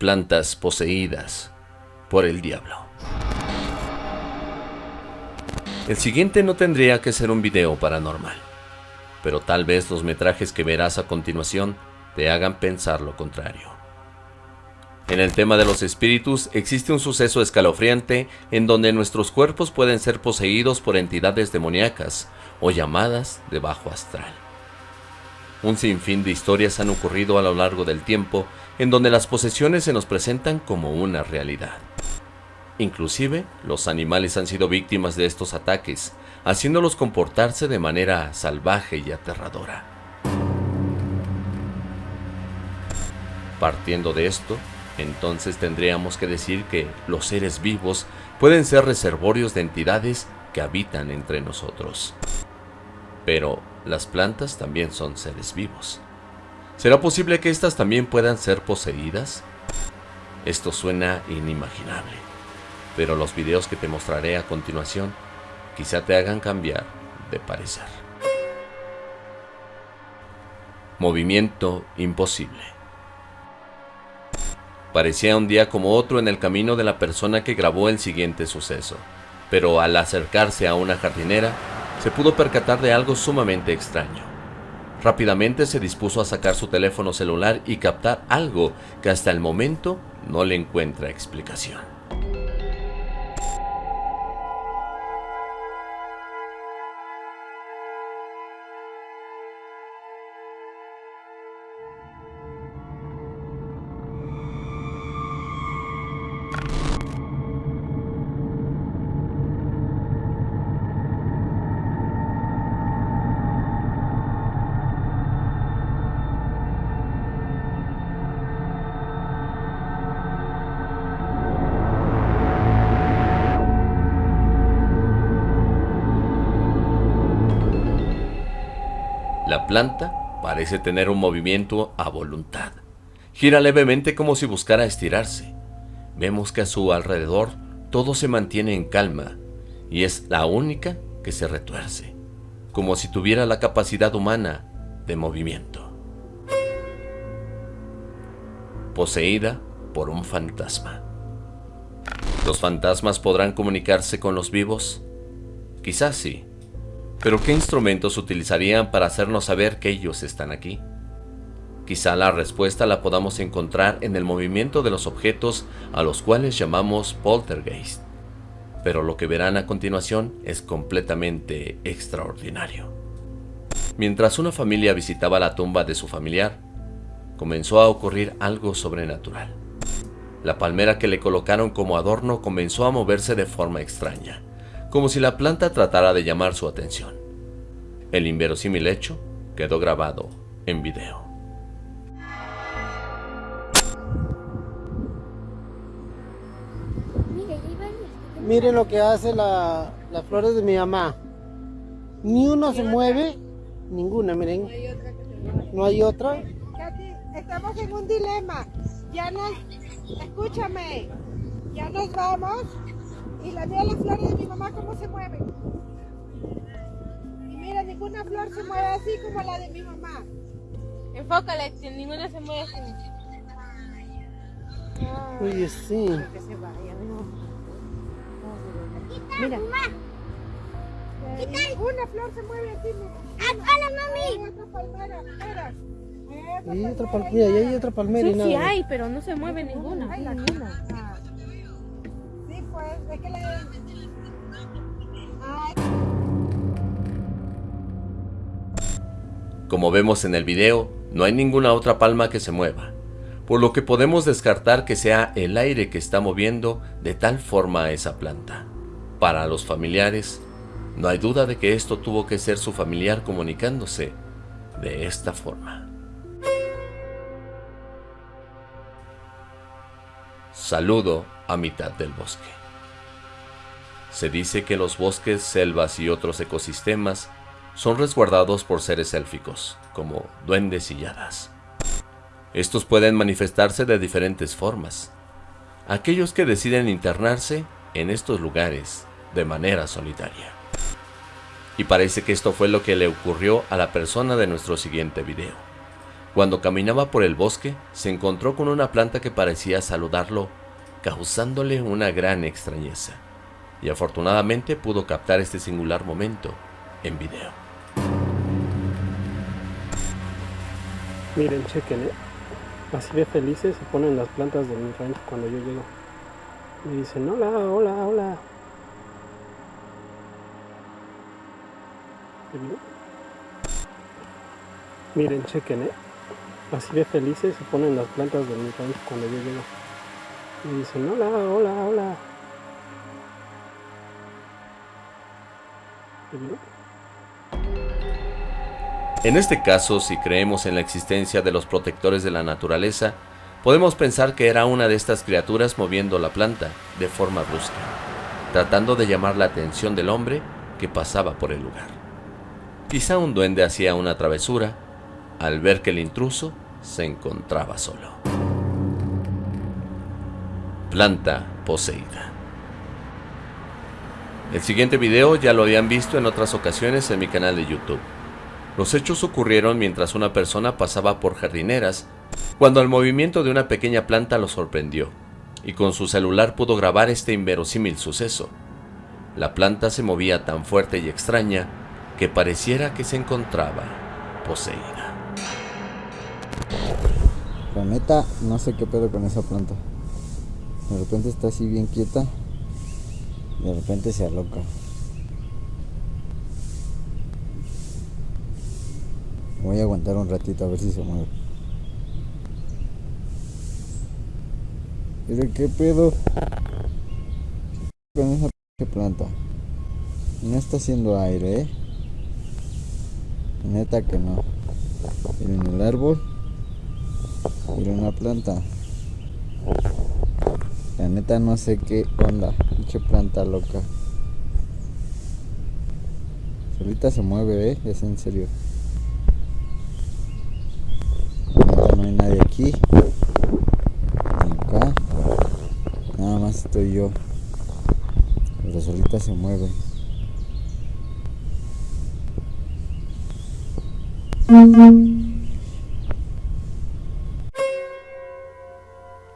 plantas poseídas por el diablo. El siguiente no tendría que ser un video paranormal, pero tal vez los metrajes que verás a continuación te hagan pensar lo contrario. En el tema de los espíritus existe un suceso escalofriante en donde nuestros cuerpos pueden ser poseídos por entidades demoníacas o llamadas de bajo astral. Un sinfín de historias han ocurrido a lo largo del tiempo en donde las posesiones se nos presentan como una realidad. Inclusive, los animales han sido víctimas de estos ataques, haciéndolos comportarse de manera salvaje y aterradora. Partiendo de esto, entonces tendríamos que decir que los seres vivos pueden ser reservorios de entidades que habitan entre nosotros. Pero las plantas también son seres vivos. ¿Será posible que éstas también puedan ser poseídas? Esto suena inimaginable, pero los videos que te mostraré a continuación quizá te hagan cambiar de parecer. Movimiento imposible. Parecía un día como otro en el camino de la persona que grabó el siguiente suceso, pero al acercarse a una jardinera, se pudo percatar de algo sumamente extraño. Rápidamente se dispuso a sacar su teléfono celular y captar algo que hasta el momento no le encuentra explicación. La planta parece tener un movimiento a voluntad. Gira levemente como si buscara estirarse. Vemos que a su alrededor todo se mantiene en calma y es la única que se retuerce, como si tuviera la capacidad humana de movimiento. Poseída por un fantasma. ¿Los fantasmas podrán comunicarse con los vivos? Quizás sí, pero ¿qué instrumentos utilizarían para hacernos saber que ellos están aquí? Quizá la respuesta la podamos encontrar en el movimiento de los objetos a los cuales llamamos poltergeist. Pero lo que verán a continuación es completamente extraordinario. Mientras una familia visitaba la tumba de su familiar, comenzó a ocurrir algo sobrenatural. La palmera que le colocaron como adorno comenzó a moverse de forma extraña como si la planta tratara de llamar su atención. El inverosímil hecho quedó grabado en video. Miren lo que hace la, las flores de mi mamá. Ni uno se mueve, ninguna, miren. No hay otra. Katy, estamos en un dilema. Ya nos, escúchame, ya nos vamos y la veo las flores de mi mamá cómo se mueven. Y mira, ninguna flor se mueve así como la de mi mamá. Enfócale, que ninguna se mueve así. Oye, sí. Que se vaya, Mira. Eh, ninguna flor se mueve así, mira. ¡Hola, Hay otra palmera, mira. Esa Y hay otra palmera, y hay otra palmera y Sí, sí hay, pero no se mueve ninguna. Ay, la ninguna. Como vemos en el video, no hay ninguna otra palma que se mueva, por lo que podemos descartar que sea el aire que está moviendo de tal forma a esa planta. Para los familiares, no hay duda de que esto tuvo que ser su familiar comunicándose de esta forma. Saludo a mitad del bosque. Se dice que los bosques, selvas y otros ecosistemas son resguardados por seres élficos, como duendes y hadas. Estos pueden manifestarse de diferentes formas. Aquellos que deciden internarse en estos lugares de manera solitaria. Y parece que esto fue lo que le ocurrió a la persona de nuestro siguiente video. Cuando caminaba por el bosque, se encontró con una planta que parecía saludarlo, causándole una gran extrañeza. Y afortunadamente pudo captar este singular momento en video. Miren, chequen, ¿eh? Así de felices se ponen las plantas de mi rancho cuando yo llego. Me dicen, hola, hola, hola. Miren, chequen, ¿eh? Así de felices se ponen las plantas de mi rancho cuando yo llego. Me dicen, hola, hola, hola. En este caso, si creemos en la existencia de los protectores de la naturaleza, podemos pensar que era una de estas criaturas moviendo la planta de forma brusca, tratando de llamar la atención del hombre que pasaba por el lugar. Quizá un duende hacía una travesura al ver que el intruso se encontraba solo. Planta poseída. El siguiente video ya lo habían visto en otras ocasiones en mi canal de YouTube. Los hechos ocurrieron mientras una persona pasaba por jardineras cuando el movimiento de una pequeña planta lo sorprendió y con su celular pudo grabar este inverosímil suceso. La planta se movía tan fuerte y extraña que pareciera que se encontraba poseída. La neta, no sé qué pedo con esa planta. De repente está así bien quieta. De repente se aloca. Voy a aguantar un ratito a ver si se mueve. Pero qué pedo con esa planta. No está haciendo aire, ¿eh? Neta que no. Miren el árbol. Miren una planta. La neta no sé qué onda. Pinche planta loca. Solita se mueve, ¿eh? Es en serio. no hay nadie aquí. Ni acá. Nada más estoy yo. Pero solita se mueve.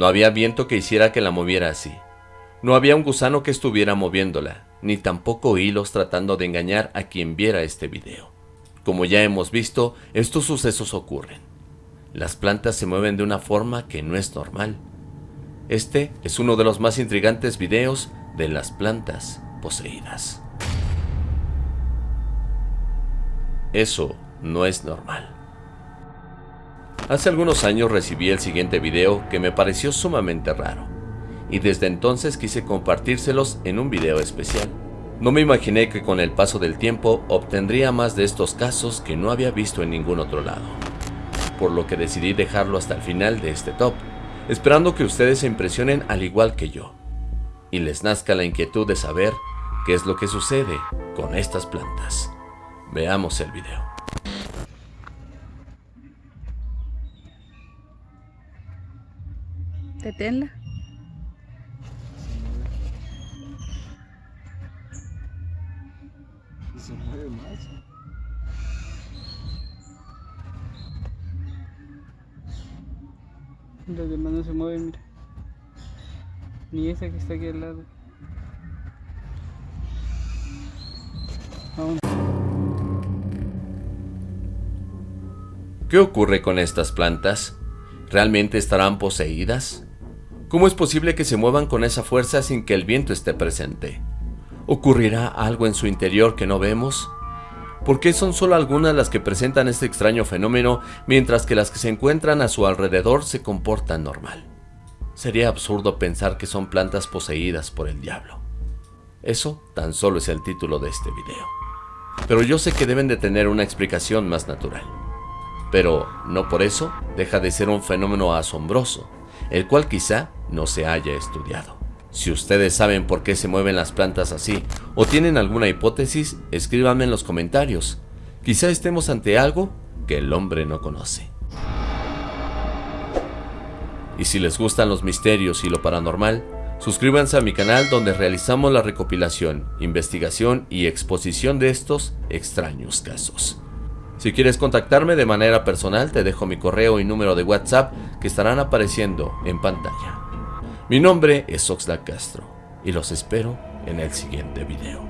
No había viento que hiciera que la moviera así. No había un gusano que estuviera moviéndola, ni tampoco hilos tratando de engañar a quien viera este video. Como ya hemos visto, estos sucesos ocurren. Las plantas se mueven de una forma que no es normal. Este es uno de los más intrigantes videos de las plantas poseídas. Eso no es normal. Hace algunos años recibí el siguiente video que me pareció sumamente raro, y desde entonces quise compartírselos en un video especial. No me imaginé que con el paso del tiempo obtendría más de estos casos que no había visto en ningún otro lado por lo que decidí dejarlo hasta el final de este top, esperando que ustedes se impresionen al igual que yo, y les nazca la inquietud de saber qué es lo que sucede con estas plantas. Veamos el video. Deténla. Se mueve más. Las demás no se mueven, mira. Ni esa que está aquí al lado. ¿Qué ocurre con estas plantas? ¿Realmente estarán poseídas? ¿Cómo es posible que se muevan con esa fuerza sin que el viento esté presente? ¿Ocurrirá algo en su interior que no vemos? ¿Por qué son solo algunas las que presentan este extraño fenómeno, mientras que las que se encuentran a su alrededor se comportan normal? Sería absurdo pensar que son plantas poseídas por el diablo. Eso tan solo es el título de este video. Pero yo sé que deben de tener una explicación más natural. Pero no por eso deja de ser un fenómeno asombroso, el cual quizá no se haya estudiado. Si ustedes saben por qué se mueven las plantas así o tienen alguna hipótesis, escríbanme en los comentarios. Quizá estemos ante algo que el hombre no conoce. Y si les gustan los misterios y lo paranormal, suscríbanse a mi canal donde realizamos la recopilación, investigación y exposición de estos extraños casos. Si quieres contactarme de manera personal, te dejo mi correo y número de WhatsApp que estarán apareciendo en pantalla. Mi nombre es Oxlack Castro y los espero en el siguiente video.